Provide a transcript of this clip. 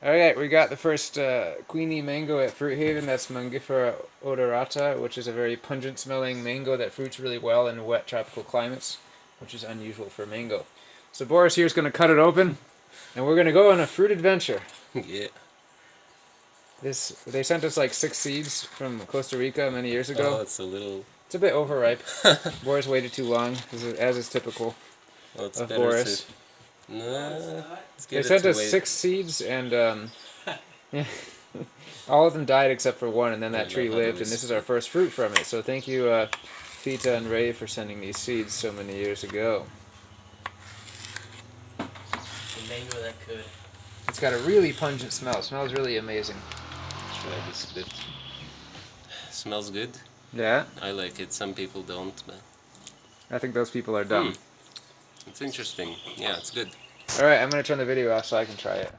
Alright, we got the first uh, Kuini mango at Fruit Haven. That's Mangifera odorata, which is a very pungent smelling mango that fruits really well in wet tropical climates, which is unusual for mango. So Boris here is going to cut it open, and we're going to go on a fruit adventure. yeah. This They sent us like six seeds from Costa Rica many years ago. Oh, it's a little... It's a bit overripe. Boris waited too long, as is typical Well, it's of Boris. To... They sent us wait. six seeds, and um, all of them died except for one, and then that tree lived, and this is our first fruit from it. So thank you, uh, Fita and Ray, for sending these seeds so many years ago. The mango that could. It's got a really pungent smell. It smells really amazing. Try this bit. Smells good. Yeah, I like it. Some people don't, but I think those people are dumb. It's interesting. Yeah, it's good. All right, I'm gonna turn the video off so I can try it.